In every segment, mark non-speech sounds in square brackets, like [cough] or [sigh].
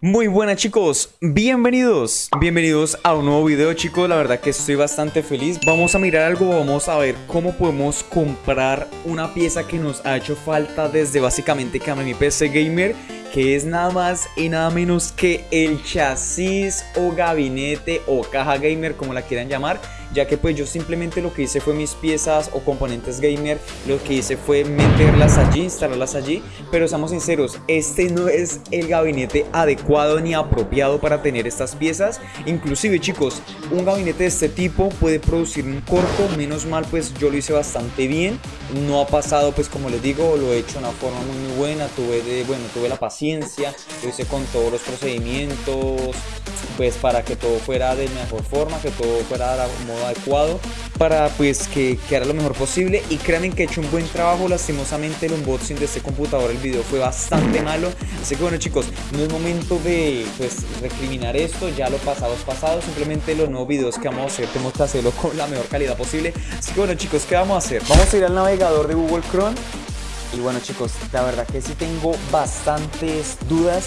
Muy buenas chicos, bienvenidos, bienvenidos a un nuevo video chicos, la verdad que estoy bastante feliz. Vamos a mirar algo, vamos a ver cómo podemos comprar una pieza que nos ha hecho falta desde básicamente que PC Gamer Que es nada más y nada menos que el chasis o gabinete o caja gamer como la quieran llamar ya que pues yo simplemente lo que hice fue mis piezas o componentes gamer, lo que hice fue meterlas allí, instalarlas allí, pero seamos sinceros, este no es el gabinete adecuado ni apropiado para tener estas piezas, inclusive chicos, un gabinete de este tipo puede producir un corto, menos mal pues yo lo hice bastante bien, no ha pasado pues como les digo, lo he hecho de una forma muy, muy buena, tuve de, bueno, tuve la paciencia, lo hice con todos los procedimientos, pues para que todo fuera de mejor forma, que todo fuera de modo adecuado para pues que quedara lo mejor posible. Y créanme que he hecho un buen trabajo, lastimosamente el unboxing de este computador, el video fue bastante malo, así que bueno chicos, no es momento de pues recriminar esto, ya lo pasado es pasado, simplemente los nuevos videos que vamos a hacer tenemos que hacerlo con la mejor calidad posible, así que bueno chicos, ¿qué vamos a hacer? Vamos a ir al navegador de Google Chrome. Y bueno chicos, la verdad que sí tengo bastantes dudas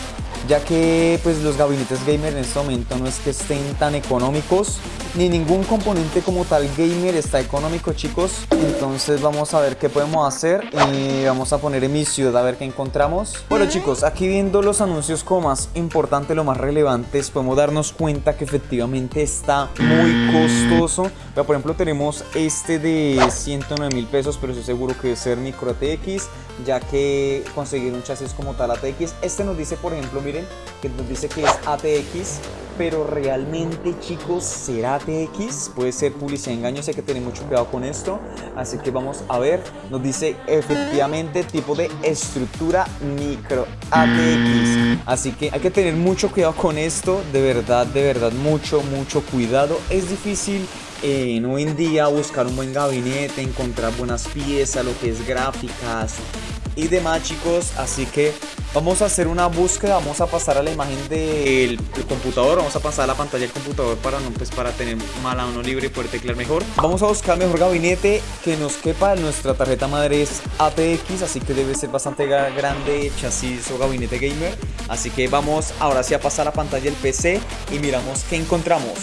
ya que pues los gabinetes gamer en este momento no es que estén tan económicos ni ningún componente como tal gamer está económico chicos. Entonces vamos a ver qué podemos hacer y vamos a poner en mi ciudad a ver qué encontramos. Bueno chicos aquí viendo los anuncios como más importante lo más relevantes podemos darnos cuenta que efectivamente está muy costoso. Pero, por ejemplo tenemos este de 109 mil pesos pero estoy seguro que debe ser micro ATX ya que conseguir un chasis como tal ATX este nos dice por ejemplo miren que nos dice que es ATX pero realmente chicos será ATX puede ser publicidad engaño hay que tener mucho cuidado con esto así que vamos a ver. Nos dice efectivamente tipo de estructura micro ATX así que hay que tener mucho cuidado con esto de verdad de verdad mucho mucho cuidado. Es difícil en hoy en día buscar un buen gabinete, encontrar buenas piezas, lo que es gráficas y demás chicos, así que vamos a hacer una búsqueda, vamos a pasar a la imagen del computador, vamos a pasar a la pantalla del computador para no pues para tener mala uno libre y poder teclear mejor. Vamos a buscar mejor gabinete que nos quepa, nuestra tarjeta madre es ATX, así que debe ser bastante grande chasis o gabinete gamer, así que vamos ahora sí a pasar a la pantalla del PC y miramos qué encontramos.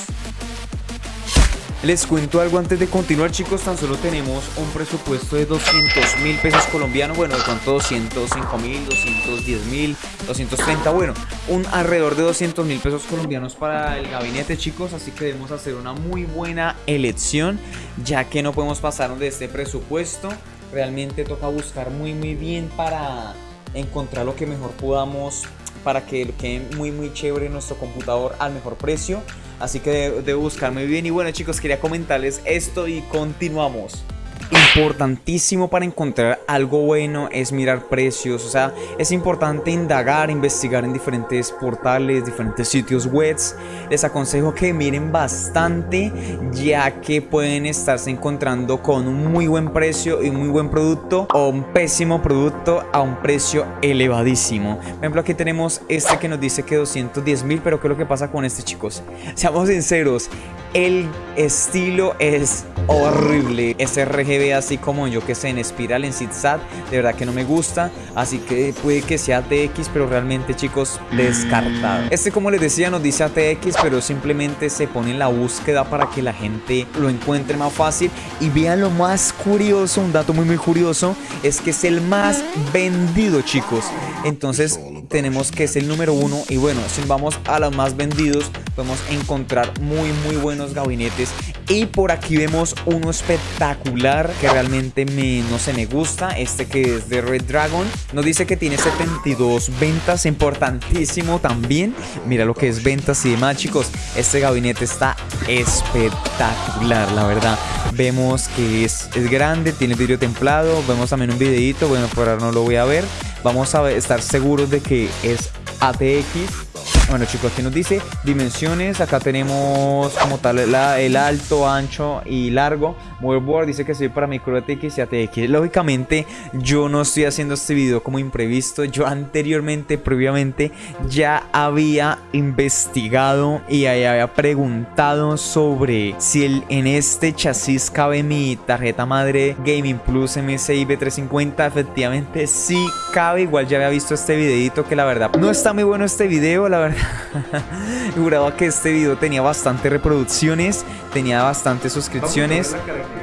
Les cuento algo antes de continuar chicos, tan solo tenemos un presupuesto de 200 mil pesos colombianos, bueno de cuánto 205 mil, 210 mil, 230, bueno, un alrededor de 200 mil pesos colombianos para el gabinete chicos, así que debemos hacer una muy buena elección, ya que no podemos pasarnos de este presupuesto, realmente toca buscar muy muy bien para encontrar lo que mejor podamos para que quede muy muy chévere nuestro computador al mejor precio Así que debo buscar muy bien. Y bueno chicos, quería comentarles esto y continuamos importantísimo para encontrar algo bueno es mirar precios, o sea, es importante indagar, investigar en diferentes portales, diferentes sitios webs. Les aconsejo que miren bastante ya que pueden estarse encontrando con un muy buen precio y un muy buen producto o un pésimo producto a un precio elevadísimo. Por ejemplo, aquí tenemos este que nos dice que 210 mil, pero ¿qué es lo que pasa con este chicos? Seamos sinceros, el estilo es horrible. Ese RGB así como yo que sé en espiral, en zigzag, de verdad que no me gusta. Así que puede que sea ATX, pero realmente chicos, descartado. Este como les decía nos dice ATX, pero simplemente se pone en la búsqueda para que la gente lo encuentre más fácil. Y vean lo más curioso, un dato muy muy curioso, es que es el más vendido chicos. Entonces tenemos que es el número uno y bueno, si vamos a los más vendidos podemos encontrar muy muy buenos gabinetes y por aquí vemos uno espectacular que realmente me, no se me gusta, este que es de Red Dragon. Nos dice que tiene 72 ventas, importantísimo también. Mira lo que es ventas y demás, chicos. Este gabinete está espectacular, la verdad. Vemos que es, es grande, tiene vidrio templado. Vemos también un videito, bueno, por ahora no lo voy a ver. Vamos a estar seguros de que es ATX bueno chicos, aquí nos dice dimensiones, acá tenemos como tal el alto, ancho y largo. Motherboard dice que soy para micro ATX y ATX. Lógicamente, yo no estoy haciendo este video como imprevisto. Yo anteriormente, previamente, ya había investigado y había preguntado sobre si el, en este chasis cabe mi tarjeta madre Gaming Plus MSI B350. Efectivamente, sí cabe. Igual ya había visto este videito que la verdad no está muy bueno este video, la verdad. [laughs] Juraba que este video tenía bastantes reproducciones, tenía bastantes suscripciones,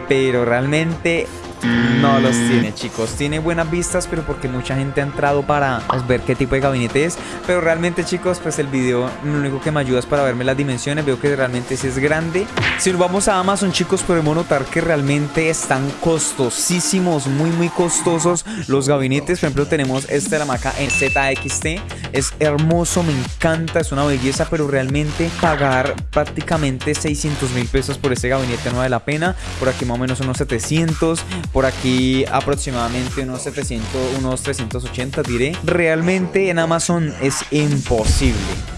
pero realmente no los tiene, chicos. Tiene buenas vistas, pero porque mucha gente ha entrado para pues, ver qué tipo de gabinete es. Pero realmente, chicos, pues el video lo único que me ayuda es para verme las dimensiones. Veo que realmente sí es grande. Si nos vamos a Amazon, chicos, podemos notar que realmente están costosísimos, muy, muy costosos los gabinetes. Por ejemplo, tenemos este de la marca en ZXT. Es hermoso, me encanta, es una belleza, pero realmente pagar prácticamente 600 mil pesos por ese gabinete no vale la pena. Por aquí más o menos unos 700 por aquí aproximadamente unos 700, unos 380 diré. Realmente en Amazon es imposible.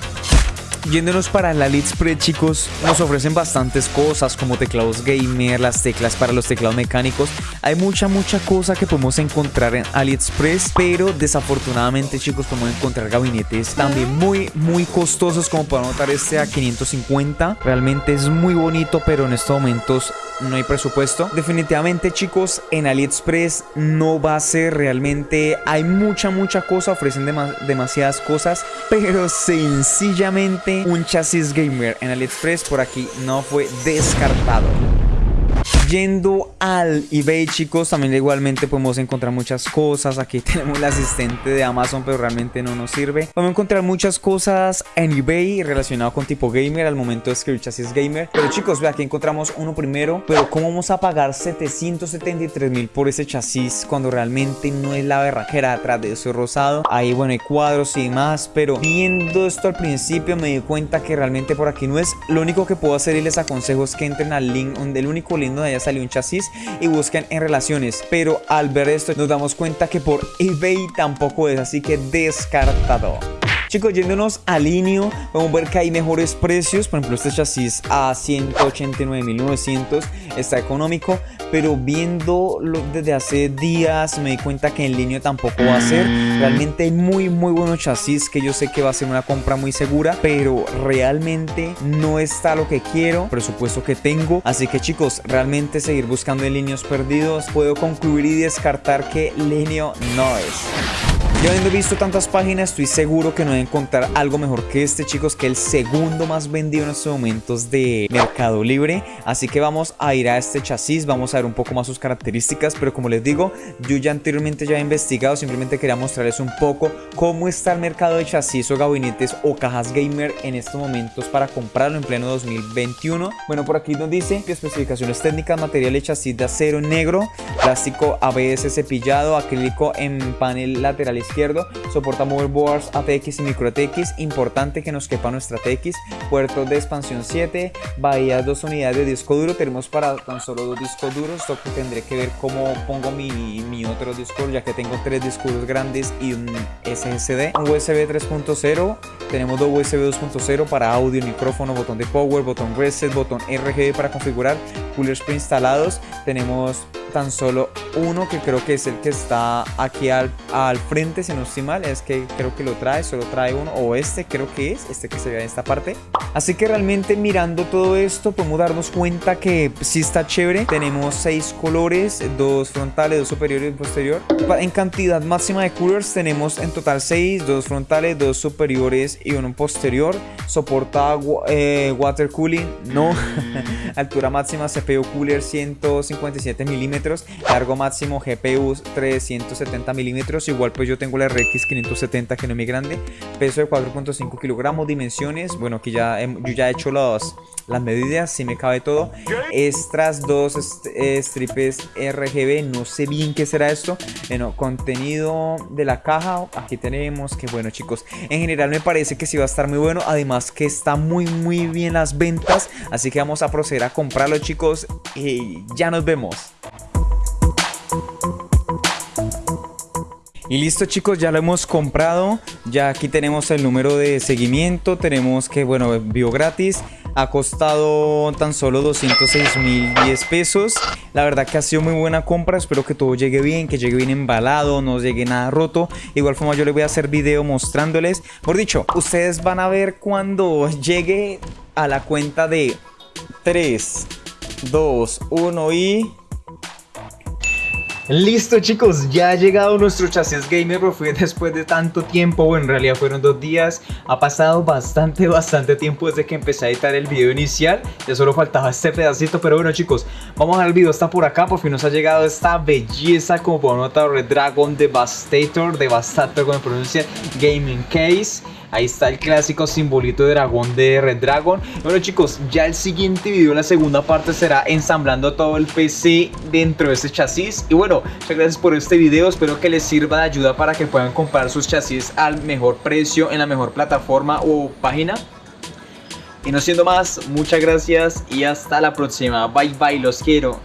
Yéndonos para el AliExpress, chicos, nos ofrecen bastantes cosas como teclados gamer, las teclas para los teclados mecánicos. Hay mucha, mucha cosa que podemos encontrar en AliExpress, pero desafortunadamente, chicos, podemos encontrar gabinetes también muy, muy costosos, como pueden notar este a 550. Realmente es muy bonito, pero en estos momentos no hay presupuesto. Definitivamente, chicos, en AliExpress no va a ser realmente... Hay mucha, mucha cosa, ofrecen demasiadas cosas, pero sencillamente un chasis gamer en AliExpress por aquí no fue descartado. Yendo al eBay, chicos, también igualmente podemos encontrar muchas cosas. Aquí [laughs] tenemos el asistente de Amazon, pero realmente no nos sirve. Podemos encontrar muchas cosas en eBay relacionado con tipo gamer al momento de escribir chasis gamer. Pero chicos, ve aquí encontramos uno primero. Pero ¿cómo vamos a pagar 773 mil por ese chasis cuando realmente no es la berraquera atrás de eso rosado? Ahí, bueno, hay cuadros y demás. Pero viendo esto al principio me di cuenta que realmente por aquí no es. Lo único que puedo hacer y les aconsejo es que entren al link, donde el único link donde haya salido un chasis y busquen en relaciones. Pero al ver esto nos damos cuenta que por eBay tampoco es, así que descartado. Chicos, yéndonos al Linio, podemos ver que hay mejores precios. Por ejemplo, este chasis a 189.900 está económico. Pero viéndolo desde hace días me di cuenta que en línea tampoco va a ser. Realmente hay muy, muy buenos chasis que yo sé que va a ser una compra muy segura. Pero realmente no está lo que quiero, presupuesto que tengo. Así que chicos, realmente seguir buscando en líneas perdidos. Puedo concluir y descartar que Linio no es. Yo habiendo visto tantas páginas, estoy seguro que no voy a encontrar algo mejor que este, chicos, que el segundo más vendido en estos momentos de Mercado Libre. Así que vamos a ir a este chasis, vamos a ver un poco más sus características, pero como les digo, yo ya anteriormente ya he investigado, simplemente quería mostrarles un poco cómo está el mercado de chasis o gabinetes o cajas gamer en estos momentos para comprarlo en pleno 2021. Bueno, por aquí nos dice que especificaciones técnicas, material de chasis de acero negro, plástico ABS cepillado, acrílico en panel lateral izquierdo, soporta motherboards ATX y micro ATX, importante que nos quepa nuestra ATX, puertos de expansión 7, bahías dos unidades de disco duro, tenemos para tan solo dos discos duros, esto que tendré que ver cómo pongo mi, mi otro disco ya que tengo tres discos grandes y un SSD, USB 3.0, tenemos dos USB 2.0 para audio, micrófono, botón de power, botón reset, botón RGB para configurar, coolers preinstalados, tenemos tan solo uno que creo que es el que está aquí al, al frente, si no estoy mal, es que creo que lo trae, solo trae uno, o este creo que es, este que se ve en esta parte. Así que realmente mirando todo esto podemos darnos cuenta que sí está chévere. Tenemos seis colores, dos frontales, dos superiores y un posterior. En cantidad máxima de coolers tenemos en total seis, dos frontales, dos superiores y uno posterior. Soporta eh, water cooling, no. [laughs] Altura máxima CPU cooler 157 milímetros. Largo máximo GPU 370 milímetros. Igual pues yo tengo la RX 570 que no es muy grande. Peso de 4.5 kilogramos. Dimensiones. Bueno, aquí ya yo ya he hecho las medidas. Si me cabe todo. Extras, dos strips RGB. No sé bien qué será esto. Bueno, contenido de la caja. Aquí tenemos que bueno chicos. En general me parece que sí va a estar muy bueno. Además que está muy muy bien las ventas. Así que vamos a proceder a comprarlo chicos. Y ya nos vemos. Y listo chicos, ya lo hemos comprado. Ya aquí tenemos el número de seguimiento. Tenemos que, bueno, envío gratis. Ha costado tan solo 206 mil 10 pesos. La verdad que ha sido muy buena compra. Espero que todo llegue bien, que llegue bien embalado, no llegue nada roto. Igual forma yo les voy a hacer video mostrándoles. Por dicho, ustedes van a ver cuando llegue a la cuenta de 3, 2, 1 y... Listo chicos, ya ha llegado nuestro chasis gamer, pero fue después de tanto tiempo, bueno en realidad fueron dos días, ha pasado bastante, bastante tiempo desde que empecé a editar el video inicial, ya solo faltaba este pedacito, pero bueno chicos, vamos a ver el video, está por acá, por fin nos ha llegado esta belleza, como pueden notar, Red Dragon Devastator, Devastator como pronuncia, Gaming Case, Ahí está el clásico simbolito de dragón de Red Dragon. Bueno chicos, ya el siguiente video, la segunda parte será ensamblando todo el PC dentro de este chasis. Y muchas gracias por este video, espero que les sirva de ayuda para que puedan comprar sus chasis al mejor precio en la mejor plataforma o página. Y no siendo más, muchas gracias y hasta la próxima. Bye bye, los quiero.